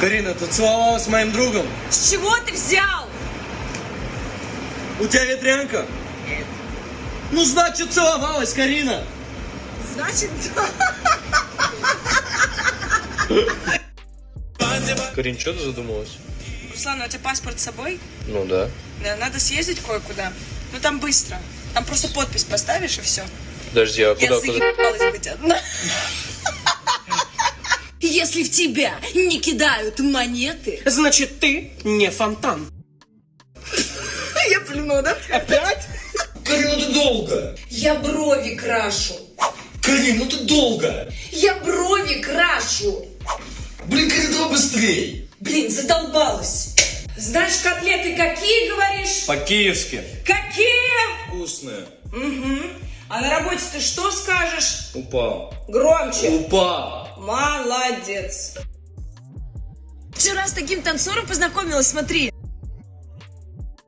Карина, ты целовалась с моим другом? С чего ты взял? У тебя ветрянка? Нет. Ну, значит, целовалась, Карина. Значит, Карин, что ты задумалась? Руслан, у тебя паспорт с собой? Ну да. Да, надо съездить кое-куда. Ну там быстро. Там просто подпись поставишь и все. Подожди, а Я куда, куда? заебалась быть одна. Если в тебя не кидают монеты, Значит, ты не фонтан. Я плюну, да? Опять? Карин, ну ты долго. я брови крашу. Карин, ну ты долго. Я брови крашу. Блин, Карин, давай быстрей. Блин, задолбалась. Знаешь, котлеты какие, говоришь? По-киевски. Какие? Вкусные. А на работе ты что скажешь? Упал. Громче. Упал. Молодец. Вчера с таким танцором познакомилась, смотри.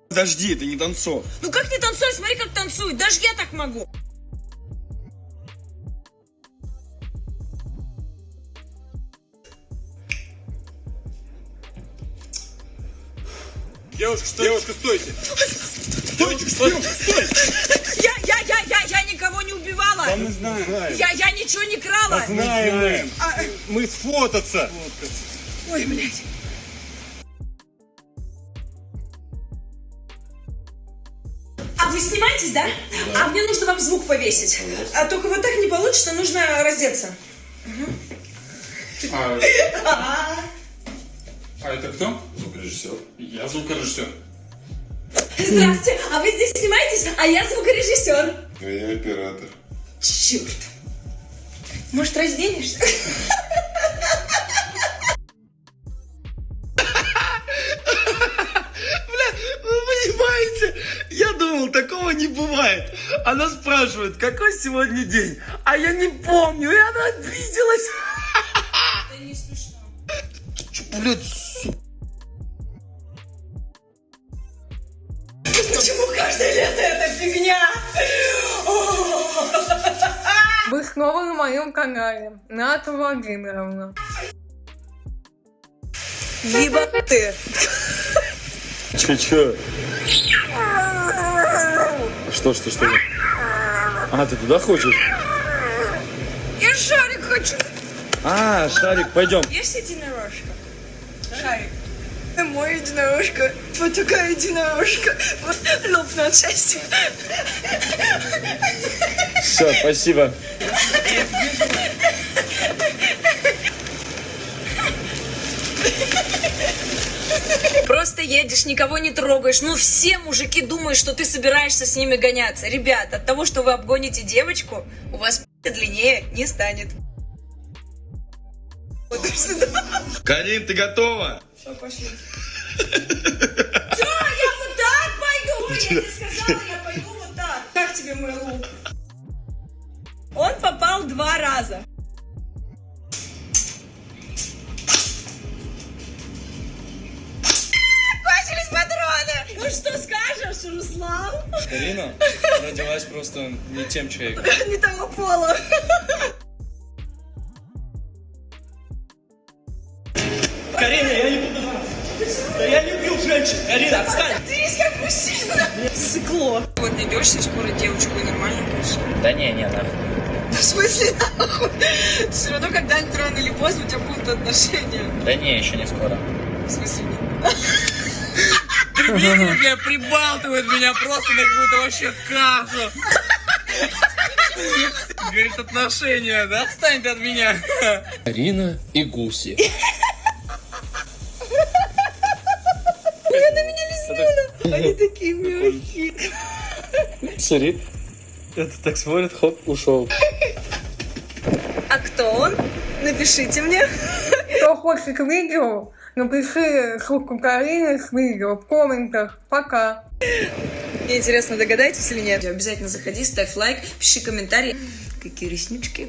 Подожди, это не танцор. Ну как не танцуй, смотри, как танцует. Даже я так могу. Девушка, стойте. Девушка, стойте. Стойте, стойте, стойте. Да мы знаем. Я, я ничего не крала. Знаем А, мы. Мы сфотаться. Ой, блядь. А вы снимаетесь, да? А мне нужно вам звук повесить. А только вот так не получится, нужно раздеться. А, а это кто? Звукорежиссер. Я звукорежиссер. Здравствуйте, а вы здесь снимаетесь? А я звукорежиссер. А я оператор. Черт. Может, разденешься? Вы понимаете, я думал, такого не бывает. Она спрашивает, какой сегодня день? А я не помню, и она обиделась. Это не смешно. Блядь, моем канале. Ната Владимировна. Либо ты. Че, че? Что, что, что? А, ты туда хочешь? Я шарик хочу. А, Шарик, пойдем. Есть единорожка? Шарик. Мой единорожка. Вот такая единорожка. Вот лопну от счастья. Все, спасибо. Просто едешь, никого не трогаешь. Ну, все мужики думают, что ты собираешься с ними гоняться. Ребят, от того, что вы обгоните девочку, у вас длиннее не станет. Карин, ты готова? Всё, пошли. Всё, я вот так пойду. Я тебе сказала, я пойду вот так. Как тебе мой лук? Он попал два раза. Кончились патроны. Ну что скажешь, Руслан? Карина родилась просто не тем человеком. Не того пола. Карина, я не буду Да я не убил женщин. Карина, отстань. Ты есть как мужчина. Сыкло. Вот найдешься скоро девочку и нормально будешь. Да не, не, нахуй. В смысле, нахуй? Все равно когда-нибудь рано или поздно у тебя будут отношения. Да не, еще не скоро. В смысле, нет? Прикинь, бля, прибалтывает меня просто на какую-то вообще кашу. Говорит, отношения, да? Отстань ты от меня. Карина и Гуси. Они такие мягкие. Смотри. Это так смотрит, хоп, ушел. Кто он? Напишите мне. Кто хочет видео, напиши ссылку Карины с видео в комментах. Пока. Мне интересно, догадаетесь или нет? Обязательно заходи, ставь лайк, пиши комментарий. Какие реснички.